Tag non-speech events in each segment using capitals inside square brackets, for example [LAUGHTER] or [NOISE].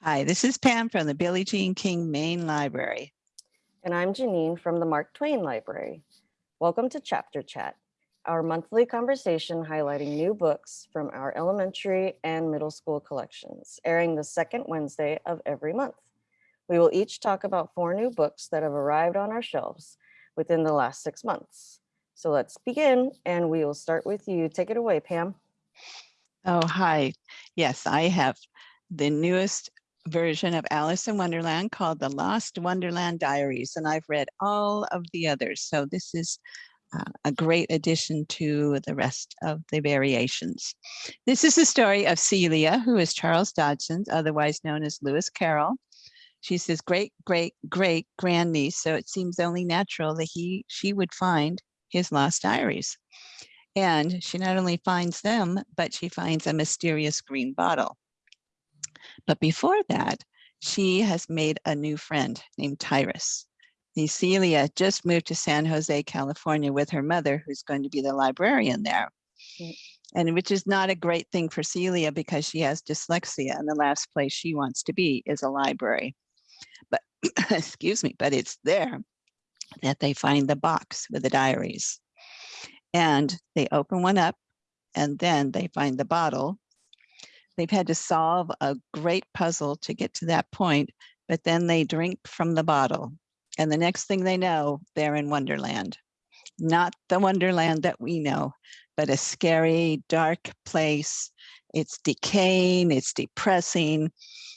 Hi, this is Pam from the Billie Jean King Main Library. And I'm Janine from the Mark Twain Library. Welcome to Chapter Chat, our monthly conversation highlighting new books from our elementary and middle school collections, airing the second Wednesday of every month. We will each talk about four new books that have arrived on our shelves within the last six months. So let's begin and we will start with you. Take it away, Pam. Oh, hi. Yes, I have the newest version of Alice in Wonderland called The Lost Wonderland Diaries, and I've read all of the others. So this is uh, a great addition to the rest of the variations. This is the story of Celia, who is Charles Dodgson's, otherwise known as Lewis Carroll. She's his great, great, great grandniece, so it seems only natural that he, she would find his lost diaries. And she not only finds them, but she finds a mysterious green bottle. But before that, she has made a new friend named Tyrus. Celia just moved to San Jose, California with her mother, who's going to be the librarian there. And which is not a great thing for Celia because she has dyslexia and the last place she wants to be is a library. But [COUGHS] excuse me, but it's there that they find the box with the diaries. And they open one up and then they find the bottle They've had to solve a great puzzle to get to that point, but then they drink from the bottle. And the next thing they know, they're in Wonderland. Not the Wonderland that we know, but a scary, dark place. It's decaying, it's depressing,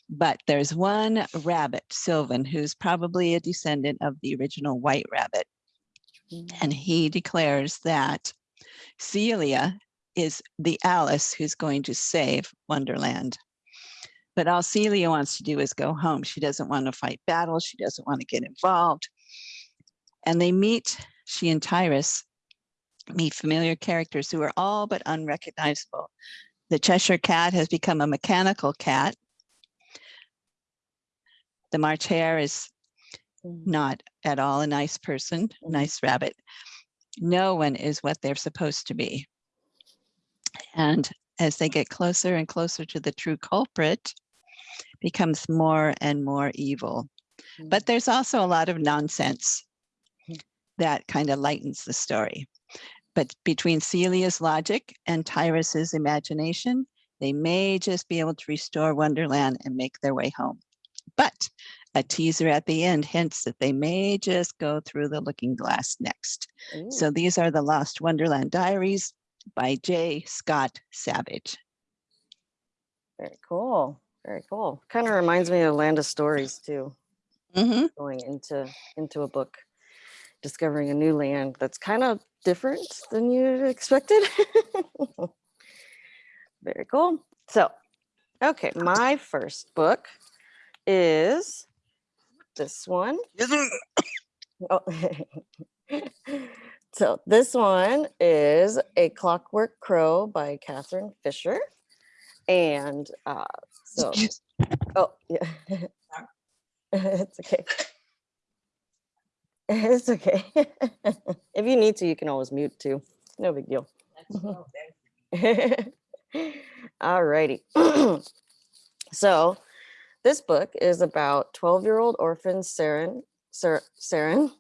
but there's one rabbit, Sylvan, who's probably a descendant of the original white rabbit. And he declares that Celia is the Alice who's going to save Wonderland. But all Celia wants to do is go home. She doesn't want to fight battles. She doesn't want to get involved. And they meet, she and Tyrus meet familiar characters who are all but unrecognizable. The Cheshire Cat has become a mechanical cat. The March Hare is mm. not at all a nice person, mm. nice rabbit. No one is what they're supposed to be. And as they get closer and closer to the true culprit, becomes more and more evil. But mm. there's also a lot of nonsense mm. that kind of lightens the story. But between Celia's logic and Tyrus's imagination, they may just be able to restore Wonderland and make their way home. But a teaser at the end hints that they may just go through the looking glass next. Ooh. So these are the Lost Wonderland Diaries by J. Scott Savage. Very cool. Very cool. Kind of reminds me of Land of Stories too. Mm -hmm. Going into into a book, discovering a new land that's kind of different than you expected. [LAUGHS] Very cool. So, okay, my first book is this one. oh. [LAUGHS] So this one is A Clockwork Crow by Catherine Fisher. And uh, so, oh, [LAUGHS] yeah, it's okay. [LAUGHS] It's okay. [LAUGHS] if you need to, you can always mute too. No big deal. All righty. [CLEARS THROAT] so this book is about 12 year old orphan Seren, Seren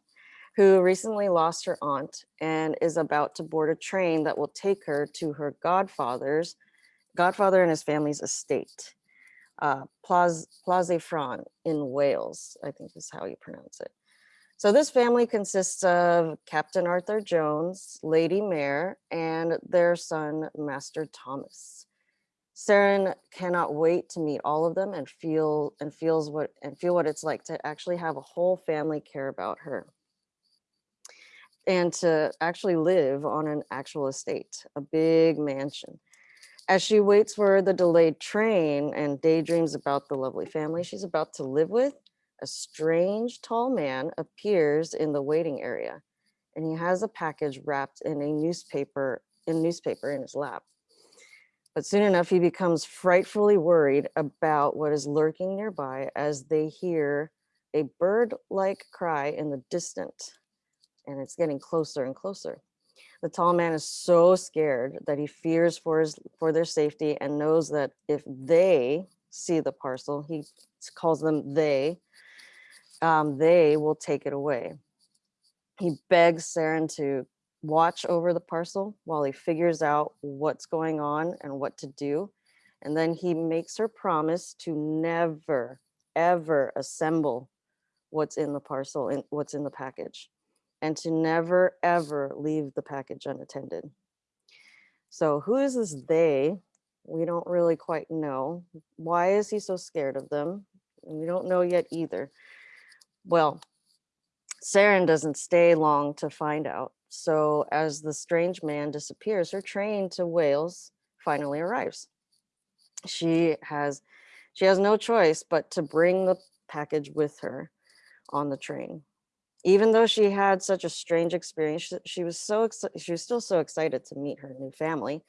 who recently lost her aunt and is about to board a train that will take her to her godfather's, godfather and his family's estate, uh, Plaz, Fran in Wales, I think is how you pronounce it. So this family consists of Captain Arthur Jones, Lady Mair, and their son, Master Thomas. Seren cannot wait to meet all of them and feel and feels what and feel what it's like to actually have a whole family care about her and to actually live on an actual estate, a big mansion. As she waits for the delayed train and daydreams about the lovely family she's about to live with, a strange tall man appears in the waiting area and he has a package wrapped in a newspaper in newspaper in his lap. But soon enough, he becomes frightfully worried about what is lurking nearby as they hear a bird-like cry in the distant and it's getting closer and closer. The tall man is so scared that he fears for his for their safety and knows that if they see the parcel, he calls them they, um, they will take it away. He begs Seren to watch over the parcel while he figures out what's going on and what to do. And then he makes her promise to never, ever assemble what's in the parcel and what's in the package and to never, ever leave the package unattended. So who is this they? We don't really quite know. Why is he so scared of them? We don't know yet either. Well, Seren doesn't stay long to find out. So as the strange man disappears, her train to Wales finally arrives. She has she has no choice but to bring the package with her on the train. Even though she had such a strange experience, she, was so she was still so excited to meet her new family.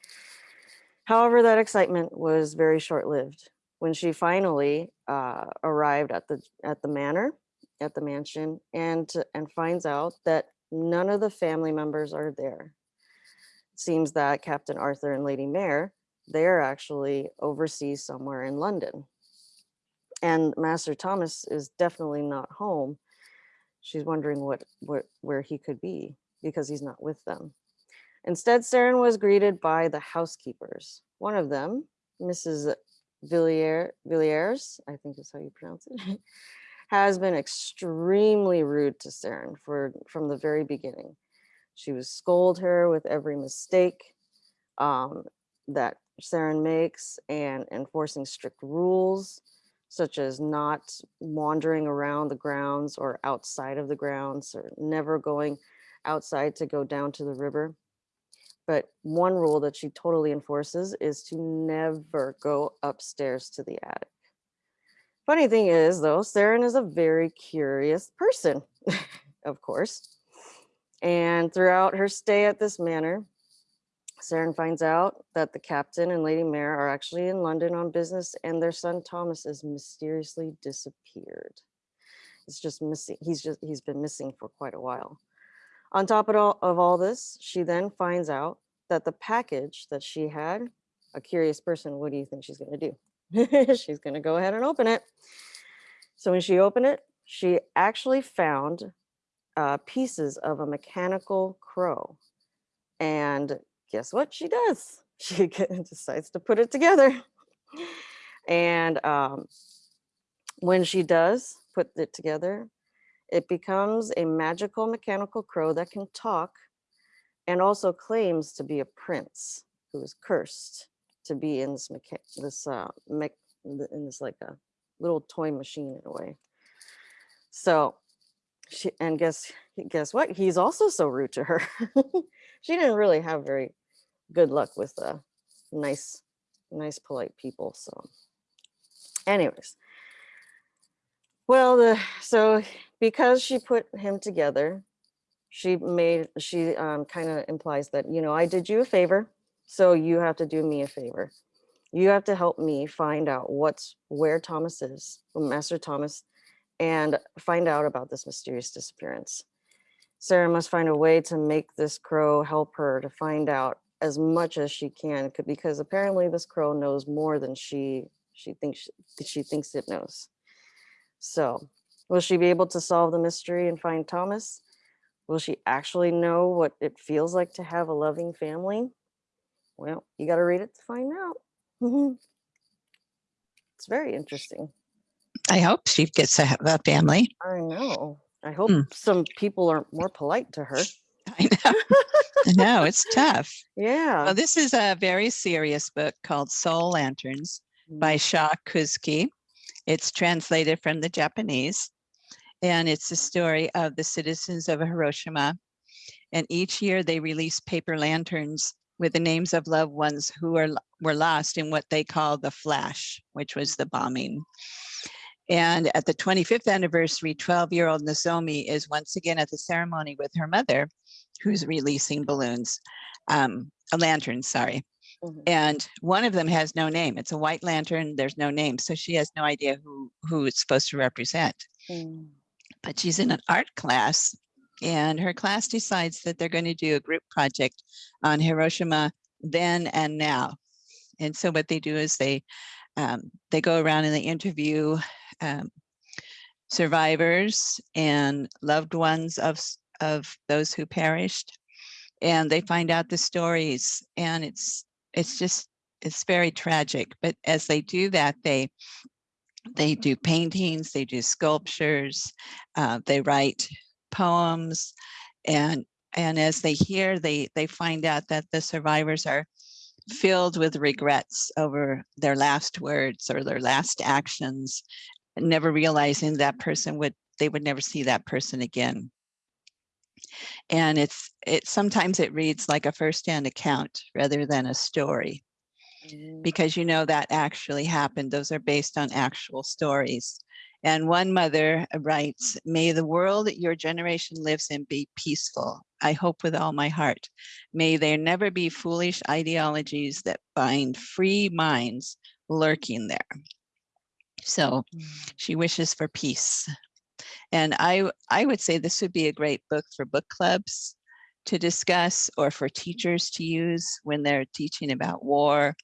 However, that excitement was very short-lived. When she finally uh, arrived at the at the manor, at the mansion, and and finds out that none of the family members are there. It seems that Captain Arthur and Lady Mair they're actually overseas somewhere in London, and Master Thomas is definitely not home. She's wondering what what where he could be because he's not with them. Instead, Seren was greeted by the housekeepers. One of them, Mrs. Villiers, Villiers, I think is how you pronounce it, [LAUGHS] has been extremely rude to Seren for from the very beginning. She would scold her with every mistake um, that Saren makes and enforcing strict rules, such as not wandering around the grounds or outside of the grounds or never going outside to go down to the river. But one rule that she totally enforces is to never go upstairs to the attic. Funny thing is, though, Seren is a very curious person, [LAUGHS] of course. And throughout her stay at this manor, Seren finds out that the captain and Lady Mair are actually in London on business and their son Thomas is mysteriously disappeared. It's just missing. He's just he's been missing for quite a while. On top of all, of all this, she then finds out that the package that she had, a curious person, what do you think she's going to do? [LAUGHS] she's going to go ahead and open it. So when she opened it, she actually found uh, pieces of a mechanical crow. And guess what she does? [LAUGHS] She decides to put it together. And um, when she does put it together, it becomes a magical mechanical crow that can talk and also claims to be a prince who is cursed to be in this this uh, in this like a little toy machine in a way. So she and guess guess what? He's also so rude to her. [LAUGHS] she didn't really have very good luck with the nice, nice, polite people. So, anyways, well, the so because she put him together, she made she um, kind of implies that you know I did you a favor, so you have to do me a favor. You have to help me find out what's where Thomas is, Master Thomas, and find out about this mysterious disappearance. Sarah must find a way to make this crow help her to find out as much as she can, because apparently this crow knows more than she she thinks she thinks it knows. So, will she be able to solve the mystery and find Thomas? Will she actually know what it feels like to have a loving family? Well, you got to read it to find out. [LAUGHS] it's very interesting. I hope she gets to have a family. I know. I hope Hmm. some people are more polite to her. I know. I know it's tough. [LAUGHS] Yeah. Well, this is a very serious book called Soul Lanterns by mm. Shaw Kuzki. It's translated from the Japanese, and it's the story of the citizens of Hiroshima. And each year they release paper lanterns with the names of loved ones who are, were lost in what they call the flash, which was the bombing. And at the 25th anniversary, 12 year old Nozomi is once again at the ceremony with her mother, who's releasing balloons, um, a lantern, sorry. Mhm. And one of them has no name. It's a white lantern. There's no name. So she has no idea who, who it's supposed to represent. Mm. But she's in an art class and her class decides that they're going to do a group project on Hiroshima then and now. And so what they do is they Um, they go around and they interview um, survivors and loved ones of, of those who perished. And they find out the stories and it's, it's just, it's very tragic. But as they do that, they, they do paintings, they do sculptures, uh, they write poems. And, and as they hear, they, they find out that the survivors are filled with regrets over their last words or their last actions, never realizing that person would, they would never see that person again. And it's, it, sometimes it reads like a firsthand account rather than a story Mm, because you know that actually happened. Those are based on actual stories. And one mother writes, may the world your generation lives in be peaceful. I hope with all my heart. May there never be foolish ideologies that bind free minds lurking there. So mm, she wishes for peace. And I, I would say this would be a great book for book clubs to discuss or for teachers to use when they're teaching about war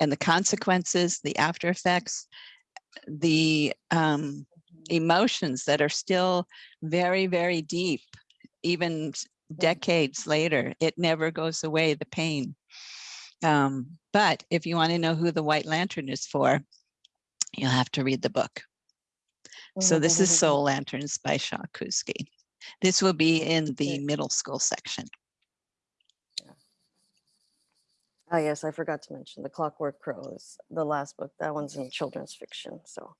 and the consequences, the after effects, the um, emotions that are still very, very deep, even decades later. It never goes away, the pain. Um, but if you want to know who the White Lantern is for, you'll have to read the book. So mm-hmm, this is mm-hmm, Soul mm-hmm. Lanterns by Shaw Kuzki. This will be in the middle school section. Oh yes, I forgot to mention the Clockwork Crow is the last book. That one's in children's fiction. So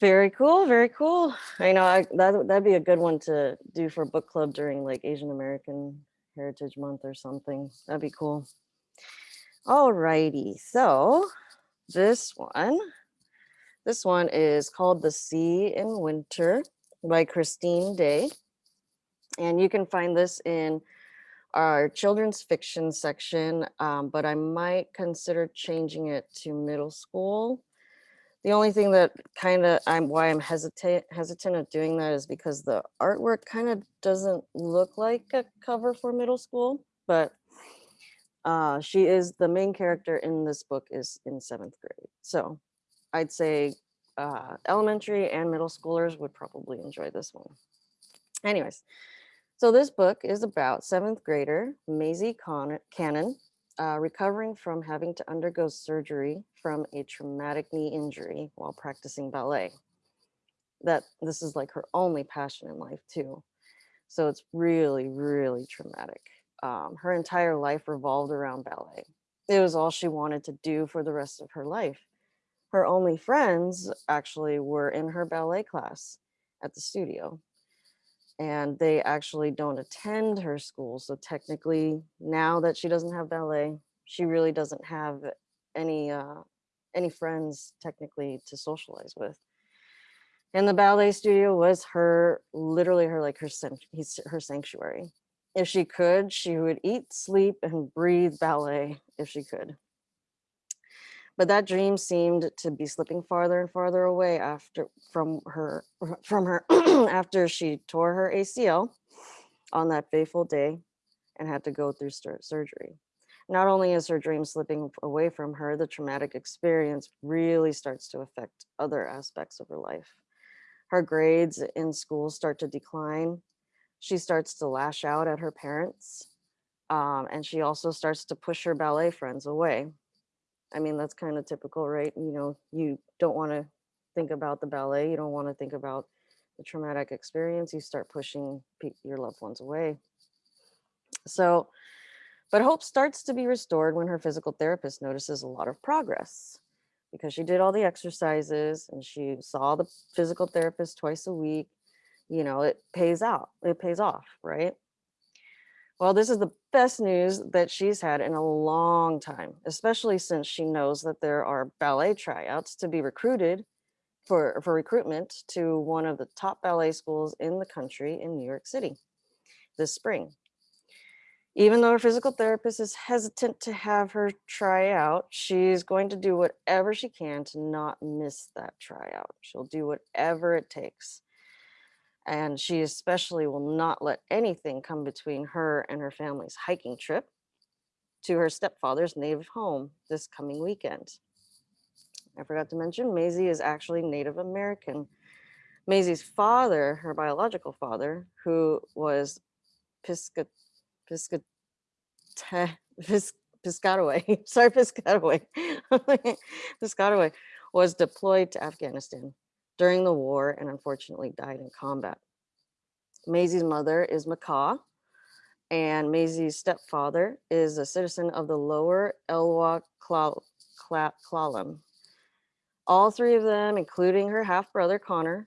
very cool, very cool. I know I, that that'd be a good one to do for book club during like Asian American Heritage Month or something. That'd be cool. All righty, so this one, this one is called The Sea in Winter by Christine Day. And you can find this in our children's fiction section, um, but I might consider changing it to middle school. The only thing that kind of I'm why I'm hesitant hesitant of doing that is because the artwork kind of doesn't look like a cover for middle school, but uh, she is the main character in this book is in seventh grade. So I'd say uh, elementary and middle schoolers would probably enjoy this one. Anyways, so this book is about seventh grader Maisie Con- Cannon uh, recovering from having to undergo surgery from a traumatic knee injury while practicing ballet. That this is like her only passion in life too. So it's really, really traumatic. Um, her entire life revolved around ballet. It was all she wanted to do for the rest of her life. Her only friends actually were in her ballet class at the studio and they actually don't attend her school. So technically, now that she doesn't have ballet, she really doesn't have any uh, any friends technically to socialize with. And the ballet studio was her literally her like her her sanctuary. If she could, she would eat, sleep, and breathe ballet if she could. But that dream seemed to be slipping farther and farther away after from her [LAUGHS] from her [CLEARS THROAT] after she tore her ACL on that fateful day and had to go through surgery. Not only is her dream slipping away from her, the traumatic experience really starts to affect other aspects of her life. Her grades in school start to decline. She starts to lash out at her parents. um, and she also starts to push her ballet friends away. I mean, that's kind of typical, right? You know, you don't want to think about the ballet. You don't want to think about the traumatic experience. You start pushing your loved ones away. So, but hope starts to be restored when her physical therapist notices a lot of progress because she did all the exercises and she saw the physical therapist twice a week. You know, it pays out, it pays off, right? Well, this is the best news that she's had in a long time, especially since she knows that there are ballet tryouts to be recruited for, for recruitment to one of the top ballet schools in the country in New York City this spring. Even though her physical therapist is hesitant to have her try out, she's going to do whatever she can to not miss that tryout. She'll do whatever it takes. And she especially will not let anything come between her and her family's hiking trip to her stepfather's native home this coming weekend. I forgot to mention, Maisie is actually Native American. Maisie's father, her biological father, who was Pisca, Pisca, Pis, Piscataway, [LAUGHS] sorry, Piscataway, [LAUGHS] Piscataway, was deployed to Afghanistan during the war and unfortunately died in combat. Maisie's mother is Makah, and Maisie's stepfather is a citizen of the lower Elwha Cla- Cla- Clallam. All three of them, including her half brother Connor,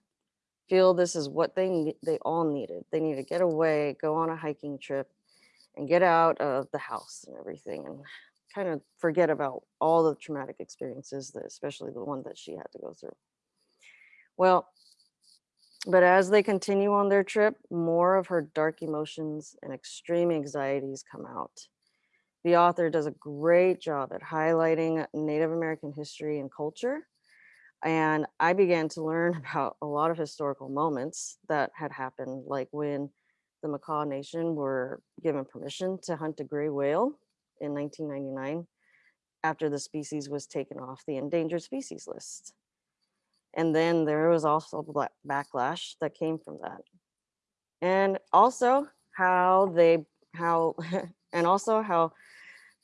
feel this is what they they all needed. They need to get away, go on a hiking trip, and get out of the house and everything, and kind of forget about all the traumatic experiences, that, especially the one that she had to go through. Well, but as they continue on their trip, more of her dark emotions and extreme anxieties come out. The author does a great job at highlighting Native American history and culture. And I began to learn [LAUGHS] about a lot of historical moments that had happened, like when the Makah Nation were given permission to hunt a gray whale in 1999 after the species was taken off the endangered species list. And then there was also backlash that came from that. And also how they, how, [LAUGHS] and also how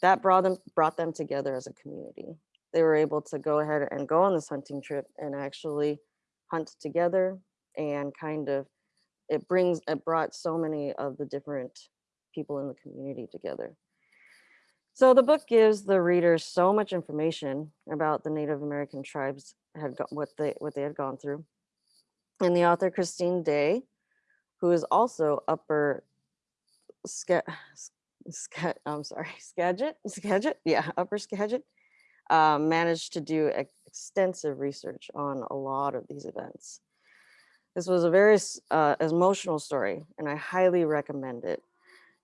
that brought them, brought them together as a community. They were able to go ahead and go on this hunting trip and actually hunt together and kind of, it brings, it brought so many of the different people in the community together. So the book gives the readers so much information about the Native American tribes had got what they what they had gone through. And the author Christine Day, who is also upper Ske, I'm sorry, [LAUGHS] Skagit, Skagit, yeah, upper Skagit, uh, managed to do ex- extensive research on a lot of these events. This was a very uh, emotional story, and I highly recommend it.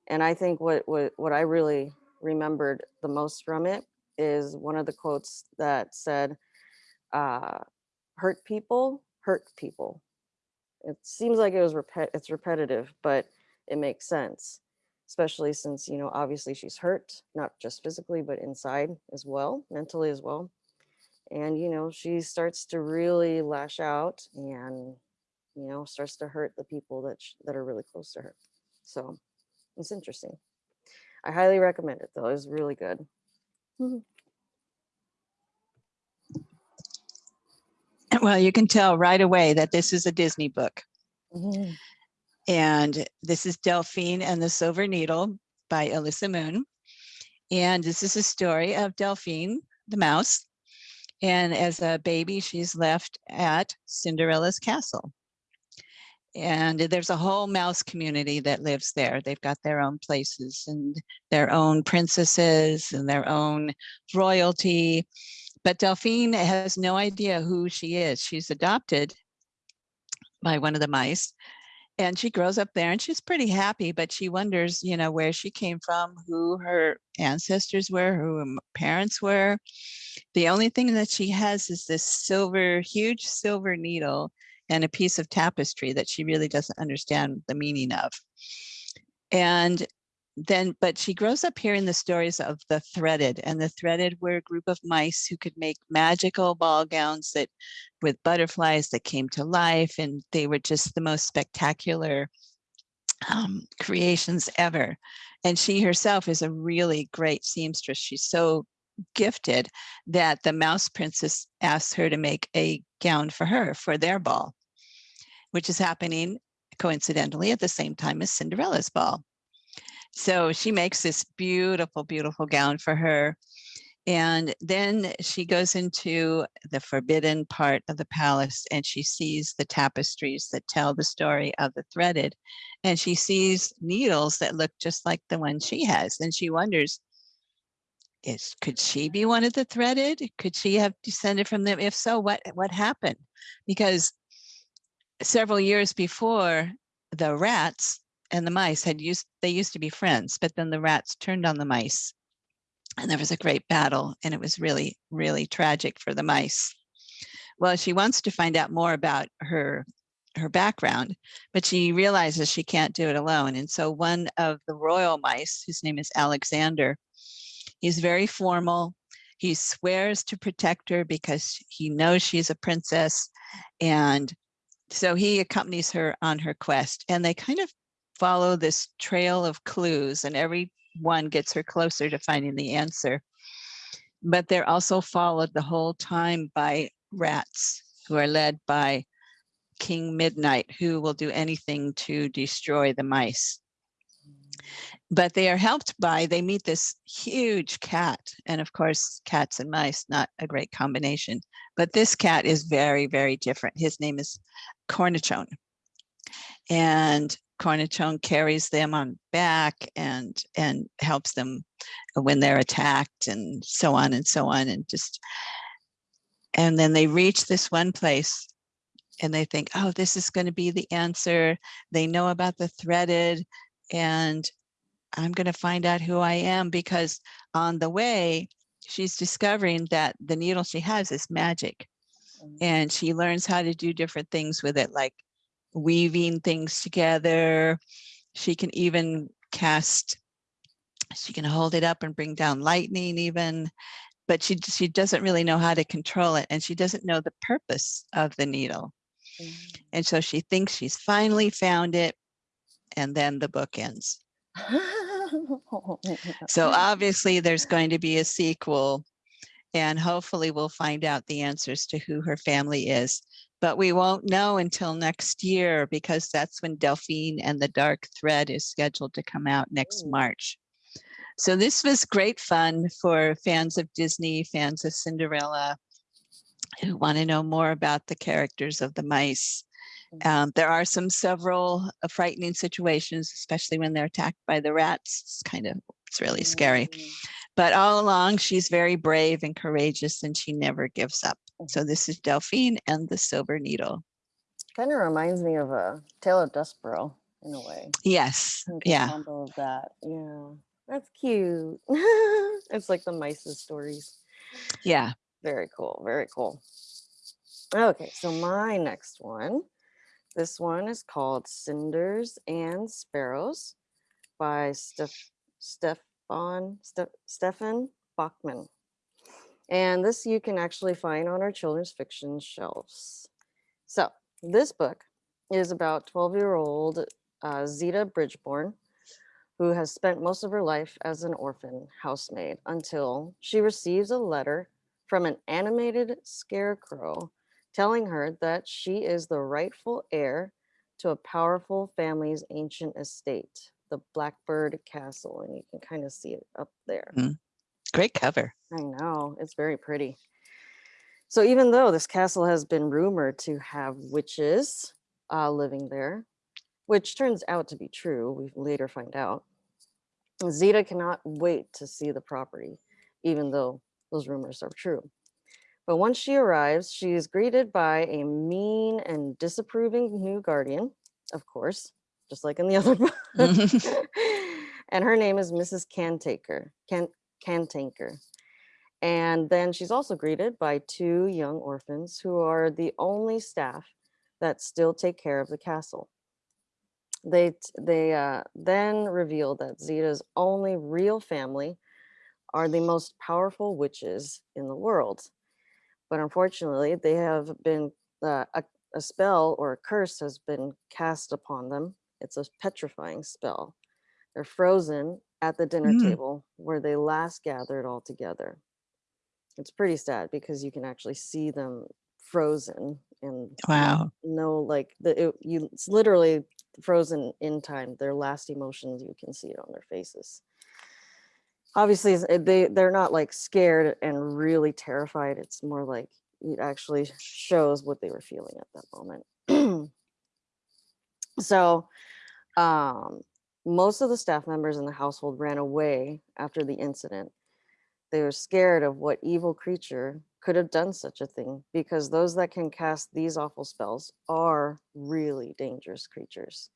And I think what, what what I really remembered the most from it is one of the quotes that said, uh, "Hurt people hurt people." It seems like it was repet it's repetitive, but it makes sense, especially since you know obviously she's hurt, not just physically, but inside as well, mentally as well. And you know she starts to really lash out and you know starts to hurt the people that that are really close to her. So it's interesting. I highly recommend it though. It's really good. Well, you can tell right away that this is a Disney book. Mhm. And this is Delphine and the Silver Needle by Alyssa Moon. And this is a story of Delphine, the mouse. And as a baby, she's left at Cinderella's castle. And there's a whole mouse community that lives there. They've got their own places and their own princesses and their own royalty. But Delphine has no idea who she is. She's adopted by one of the mice and she grows up there and she's pretty happy but she wonders you know where she came from who her ancestors were who her parents were the only thing that she has is this silver huge silver needle and a piece of tapestry that she really doesn't understand the meaning of. And then but she grows up hearing the stories of the threaded and the threaded were a group of mice who could make magical ball gowns that with butterflies that came to life and they were just the most spectacular um, creations ever. And she herself is a really great seamstress. She's so gifted that the mouse princess asked her to make a gown for her for their ball which is happening coincidentally at the same time as cinderella's ball so she makes this beautiful, beautiful gown for her. And then she goes into the forbidden part of the palace and she sees the tapestries that tell the story of the threaded. And she sees needles that look just like the one she has. And she wonders, is could she be one of the threaded? Could she have descended from them? If so, what what happened? Because several years before, the rats and the mice had used they used to be friends, but then the rats turned on the mice. And there was a great battle, and it was really, really tragic for the mice. Well, she wants to find out more about her her background, but she realizes she can't do it alone. And so one of the royal mice, whose name is Alexander, he's very formal. he swears to protect her because he knows she's a princess. And so he accompanies her on her quest and they kind of follow this trail of clues and every one gets her closer to finding the answer. But they're also followed the whole time by rats who are led by King Midnight, who will do anything to destroy the mice. But they are helped by, they meet this huge cat. And of course, cats and mice, not a great combination. But this cat is very, very different. His name is Cornichone. And Cornichone carries them on back and and helps them when they're attacked and so on and so on and just and then they reach this one place and they think oh this is going to be the answer they know about the threaded and i'm going to find out who i am because on the way she's discovering that the needle she has is magic and she learns how to do different things with it like weaving things together. She can even cast, she can hold it up and bring down lightning even, but she, she doesn't really know how to control it and she doesn't know the purpose of the needle. Mm. And so she thinks she's finally found it and then the book ends. [LAUGHS] So obviously there's going to be a sequel and hopefully we'll find out the answers to who her family is. But we won't know until next year because that's when Delphine and the Dark Thread is scheduled to come out next. March. So this was great fun for fans of Disney, fans of Cinderella, who want to know more about the characters of the mice. Mhm. Um, there are some several uh, frightening situations, especially when they're attacked by the rats. It's kind of, it's really scary. Mm. But all along, she's very brave and courageous and she never gives up. So this is Delphine and the Silver Needle. Kind of reminds me of a Tale of Despereaux in a way. Yes, yeah, of that. Yeah. That's cute. [LAUGHS] it's like the mice's stories. yeah. Very cool. Very cool. Okay, so my next one. This one is called Cinders and Sparrows by Steph Stefan Ste- Stefan Bachmann. And this you can actually find on our children's fiction shelves. So this book is about 12-year-old uh, Zita Bridgeborn, who has spent most of her life as an orphan housemaid until she receives a letter from an animated scarecrow telling her that she is the rightful heir to a powerful family's ancient estate, the Blackbird Castle. And you can kind of see it up there. Great cover. I know, it's very pretty. So even though this castle has been rumored to have witches uh, living there, which turns out to be true, we later find out, Zita cannot wait to see the property, even though those rumors are true. But once she arrives, she is greeted by a mean and disapproving new guardian, of course, just like in the [LAUGHS] other book. [LAUGHS] and her name is Mrs. Cantaker. Can Cantanker. And then she's also greeted by two young orphans who are the only staff that still take care of the castle. They they uh, then reveal that Zita's only real family are the most powerful witches in the world. But unfortunately, they have been uh, a, a spell or a curse has been cast upon them. It's a petrifying spell. They're frozen at the dinner Mm. table where they last gathered all together. It's pretty sad because you can actually see them frozen and Wow. no like the it, you it's literally frozen in time their last emotions you can see it on their faces obviously they they're not like scared and really terrified it's more like it actually shows what they were feeling at that moment [CLEARS THROAT] so um most of the staff members in the household ran away after the incident they were scared of what evil creature could have done such a thing because those that can cast these awful spells are really dangerous creatures.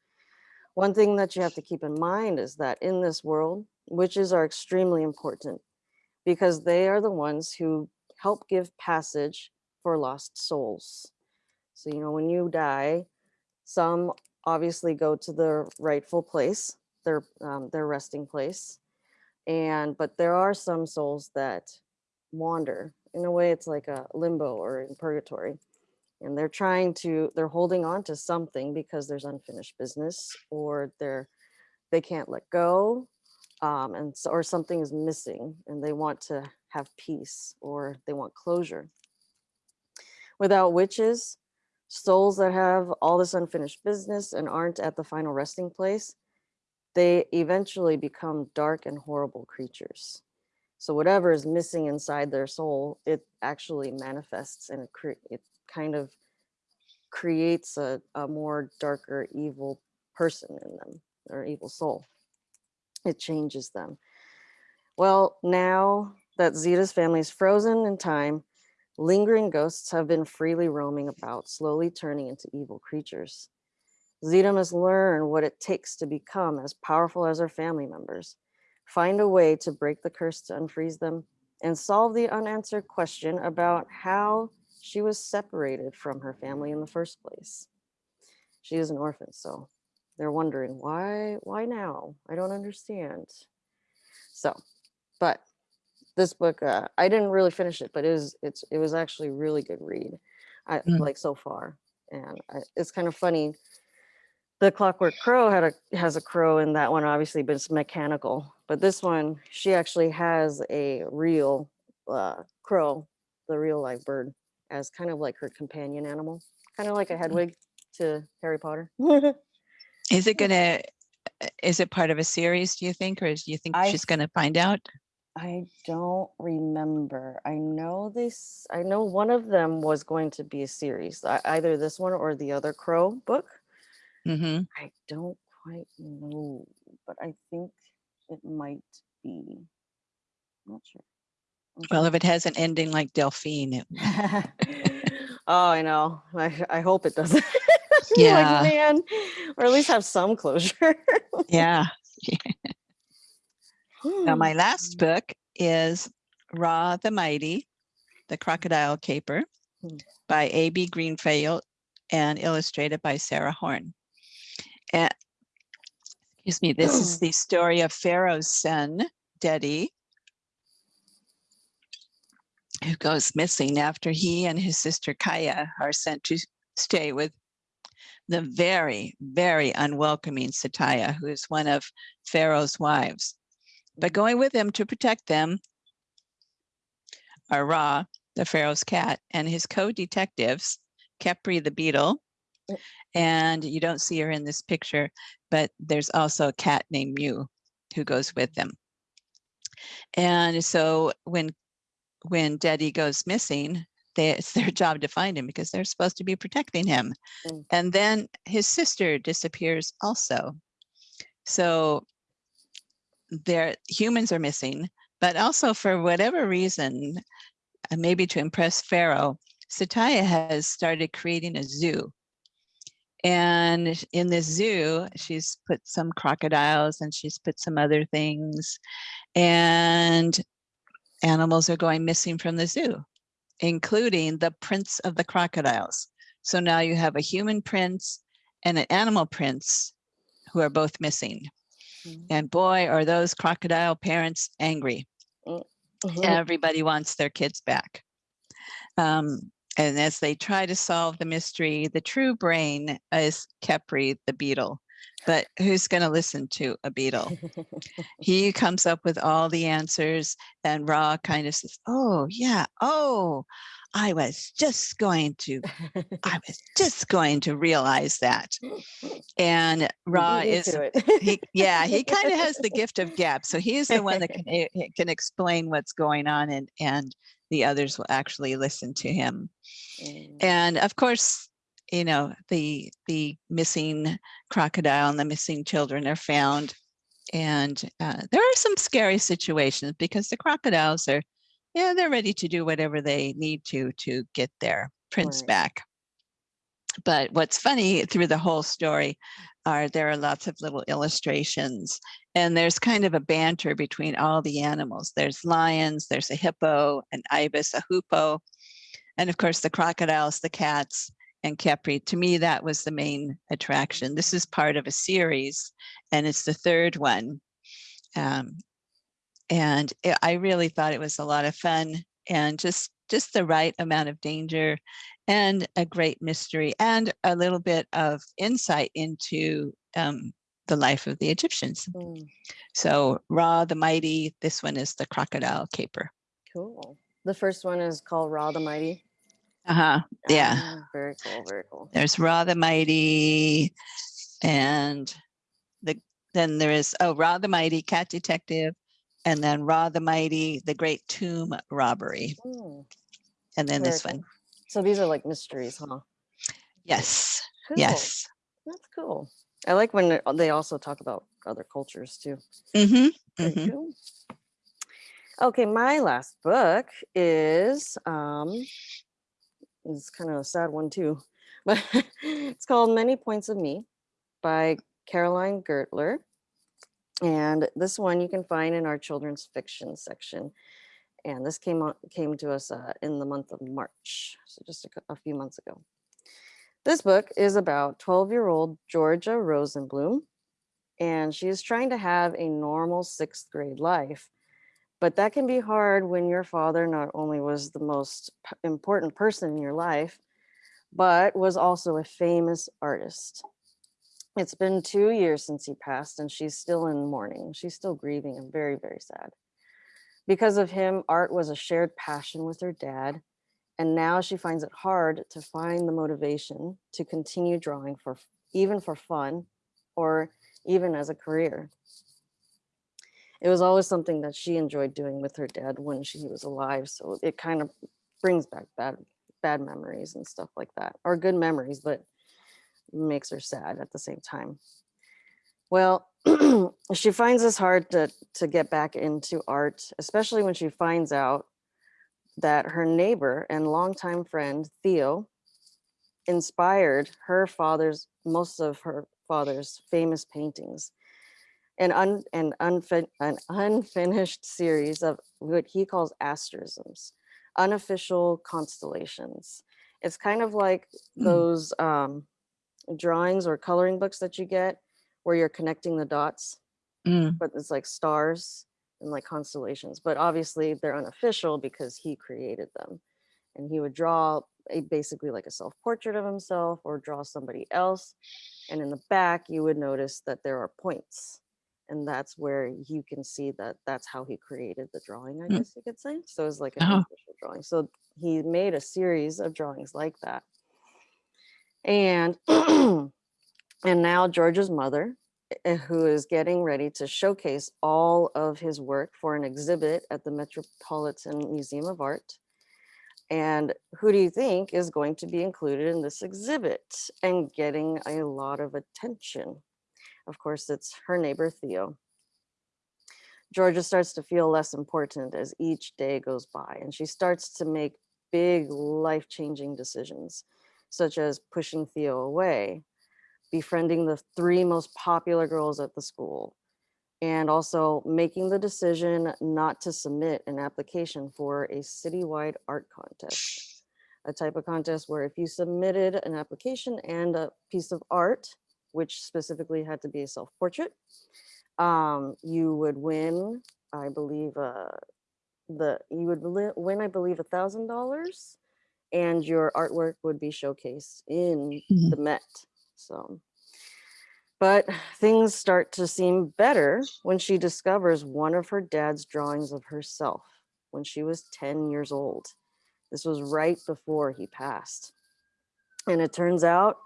One thing that you have to keep in mind is that in this world, witches are extremely important because they are the ones who help give passage for lost souls. So, you know, when you die, some obviously go to the rightful place, their um, their resting place and but there are some souls that wander. In a way, it's like a limbo or in purgatory. And they're trying to, they're holding on to something because there's unfinished business or they're, they can't let go. Um, and so, or something is missing and they want to have peace or they want closure. Without witches, souls that have all this unfinished business and aren't at the final resting place, they eventually become dark and horrible creatures. So whatever is missing inside their soul, it actually manifests and it, it kind of creates a, a more darker, evil person in them or evil soul. It changes them. Well, now that Zita's family is frozen in time, lingering ghosts have been freely roaming about, slowly turning into evil creatures. Zita must learn what it takes to become as powerful as her family members, find a way to break the curse to unfreeze them, and solve the unanswered question about how she was separated from her family in the first place. She is an orphan, so they're wondering why, why now? I don't understand. So, but this book, uh, I didn't really finish it, but it was, it's, it was actually a really good read, I, Mm. like so far. And I, it's kind of funny. The Clockwork Crow had a has a crow in that one, obviously, but it's mechanical. But this one, she actually has a real uh, crow, the real live bird, as kind of like her companion animal, kind of like a Hedwig to Harry Potter. [LAUGHS] Is it gonna, uh, is it part of a series, do you think, or do you think I she's gonna find out? I don't remember. I know this. I know one of them was going to be a series, either this one or the other Crow book. hmm I don't quite know, but I think it might be. Not sure. Well, if it has an ending like Delphine, it- [LAUGHS] oh, I know. I, I hope it doesn't. [LAUGHS] Yeah. like, man, or at least have some closure. yeah. [LAUGHS] Now, my Hmm. last book is Ra the Mighty, The Crocodile Caper Hmm. by A.B. Greenfield and illustrated by Sarah Horn. And, excuse me, this is [CLEARS THROAT] the story of Pharaoh's son, Dedi, who goes missing after he and his sister Kaya are sent to stay with the very, very unwelcoming Sataya, who is one of Pharaoh's wives. But going with him to protect them are Ra, the Pharaoh's cat, and his co-detectives, Khepri the beetle. And you don't see her in this picture, but there's also a cat named Mew who goes with them. And so when when Dedi goes missing, they, it's their [LAUGHS] job to find him because they're supposed to be protecting him. Mm. And then his sister disappears also. So their humans are missing, but also for whatever reason, uh, maybe to impress Pharaoh, Sataya has started creating a zoo. And in this zoo, she's put some crocodiles and she's put some other things. And animals are going missing from the zoo, including the prince of the crocodiles. So now you have a human prince and an animal prince who are both missing. Mhm. And boy, are those crocodile parents angry. Mhm. Everybody wants their kids back. Um, and as they try to solve the mystery, the true brain is Khepri the beetle. But who's going to listen to a beetle? [LAUGHS] he comes up with all the answers and Ra kind of says, oh yeah, oh, I was just going to, I [LAUGHS] was just going to realize that. And Ra is, he, yeah, he kind of has the [LAUGHS] gift of gab. So he's the one that can, eh, eh, can explain what's going on and, and the others will actually listen to him. Mm. And of course, you know, the, the missing crocodile and the missing children are found. And uh, there are some scary situations because the crocodiles are, yeah, they're ready to do whatever they need to to get their prince Right. back. But what's funny through the whole story are there are lots of little illustrations and there's kind of a banter between all the animals. There's lions, there's a hippo, an ibis, a hoopoe, and of course the crocodiles, the cats, and Khepri. To me, that was the main attraction. This is part of a series, and it's the third one. Um, and it- I really thought it was a lot of fun. and just just the right amount of danger and a great mystery and a little bit of insight into um, the life of the Egyptians. Mm, So Ra the Mighty, this one is the crocodile caper. cool. The first one is called Ra the Mighty. Uh-huh. Yeah. Ah, very cool. Very cool. There's Ra the Mighty and the then there is oh Ra the Mighty, Cat Detective, and then Ra the Mighty, the Great Tomb Robbery. Mm, And then very this cool. one. So these are like mysteries, huh? Yes. Cool. Yes. That's cool. I like when they also talk about other cultures too. Mm-hmm. Very Mhm. cool. Okay, my last book is um it's kind of a sad one too, [LAUGHS] but it's called Many Points of Me by Caroline Gertler. And this one you can find in our children's fiction section. And this came on came to us uh, in the month of March, so just a, a few months ago. This book is about 12-year-old Georgia Rosenblum, and she is trying to have a normal sixth grade life. But that can be hard when your father not only was the most important person in your life, but was also a famous artist. It's been two years since he passed, and she's still in mourning. She's still grieving and very, very sad. Because of him, art was a shared passion with her dad, and now she finds it hard to find the motivation to continue drawing for even for fun or even as a career. It was always something that she enjoyed doing with her dad when she was alive, so it kind of brings back bad bad memories and stuff like that, or good memories, but makes her sad at the same time. Well, [CLEARS THROAT] she finds this hard to to get back into art, especially when she finds out that her neighbor and longtime friend Theo inspired her father's most of her father's famous paintings an, un, an, unfin, an unfinished series of what he calls asterisms unofficial constellations it's kind of like Mm. those um, drawings or coloring books that you get where you're connecting the dots Mm. but it's like stars and like constellations. But obviously they're unofficial because he created them. And he would draw a basically like a self-portrait of himself or draw somebody else. And in the back, you would notice that there are points. And that's where you can see that that's how he created the drawing, I Mm. guess you could say. So it's like an Oh. unofficial drawing. So he made a series of drawings like that. And [CLEARS THROAT] and now George's mother uh, who is getting ready to showcase all of his work for an exhibit at the Metropolitan Museum of Art. And who do you think is going to be included in this exhibit and getting a lot of attention? Of course, it's her neighbor, Theo. Georgia starts to feel less important as each day goes by, and she starts to make big life changing decisions, such as pushing Theo away, befriending the three most popular girls at the school, and also making the decision not to submit an application for a citywide art contest. A type of contest where if you submitted an application and a piece of art, which specifically had to be a self portrait, um, you would win, I believe, uh, the you would win, I believe, a thousand dollars, and your artwork would be showcased in Mhm. the Met. So, but things start to seem better when she discovers one of her dad's drawings of herself when she was 10 years old. This was right before he passed. And it turns out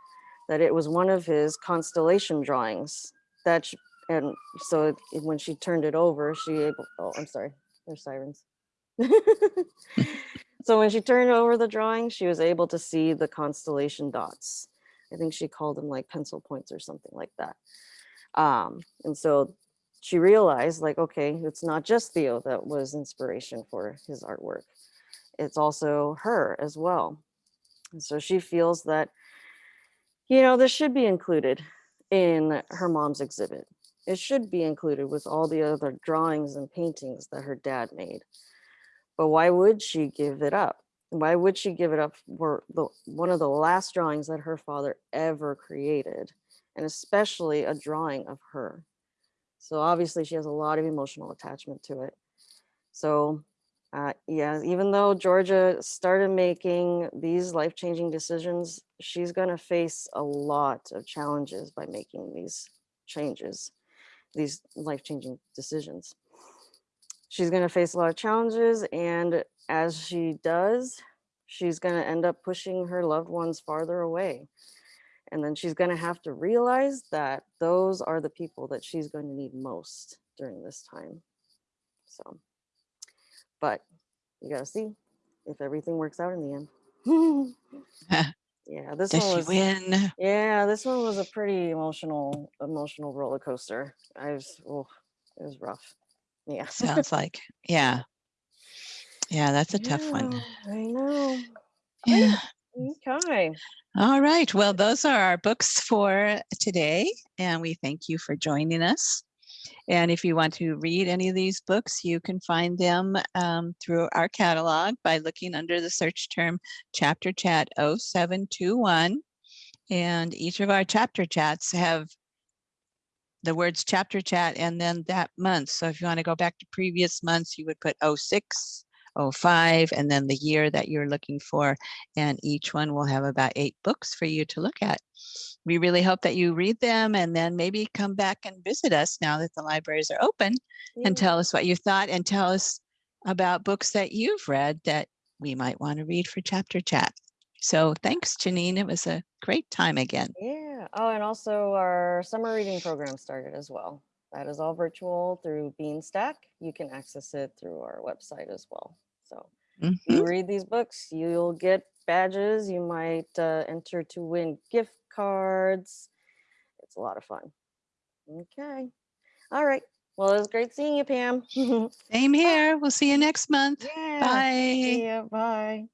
that it was one of his constellation drawings that sh- and so it- when she turned it over, she able oh, I'm sorry. There's sirens. [LAUGHS] so when she turned over the drawing, she was able to see the constellation dots. I think she called them like pencil points or something like that. Um, and so she realized like, okay, it's not just Theo that was inspiration for his artwork. It's also her as well. And so she feels that, you know, this should be included in her mom's exhibit. It should be included with all the other drawings and paintings that her dad made. But why would she give it up? Why would she give it up for the one of the last drawings that her father ever created, and especially a drawing of her? So obviously she has a lot of emotional attachment to it. So Uh, yeah, even though Georgia started making these life-changing decisions, she's going to face a lot of challenges by making these changes, these life-changing decisions. She's going to face a lot of challenges, and as she does, she's going to end up pushing her loved ones farther away. And then she's going to have to realize that those are the people that she's going to need most during this time. So, but you got to see if everything works out in the end. [LAUGHS] [LAUGHS] yeah, this Does one was. win? Yeah, this one was a pretty emotional, emotional roller coaster. I was, oh, it was rough. Yeah. Sounds like, yeah. Yeah, that's a tough one. I know. Yeah. Okay. All right. Well, those are our books for today, and we thank you for joining us. And if you want to read any of these books, you can find them um, through our catalog by looking under the search term Chapter Chat 0721. And each of our chapter chats have the words chapter chat and then that month. So if you want to go back to previous months, you would put 06, 05, and then the year that you're looking for. And each one will have about eight books for you to look at. We really hope that you read them and then maybe come back and visit us now that the libraries are open and tell us what you thought and tell us about books that you've read that we might want to read for chapter chat. So thanks, Janine. It was a great time again. Yeah. Oh, and also our summer reading program started as well. That is all virtual through Beanstack. You can access it through our website as well. So Mhm. you read these books, you'll get badges. You might uh, enter to win gift cards. It's a lot of fun. Okay. All right. Well, it was great seeing you, Pam. [LAUGHS] Same here. We'll see you next month. yeah. Bye. See ya. Bye.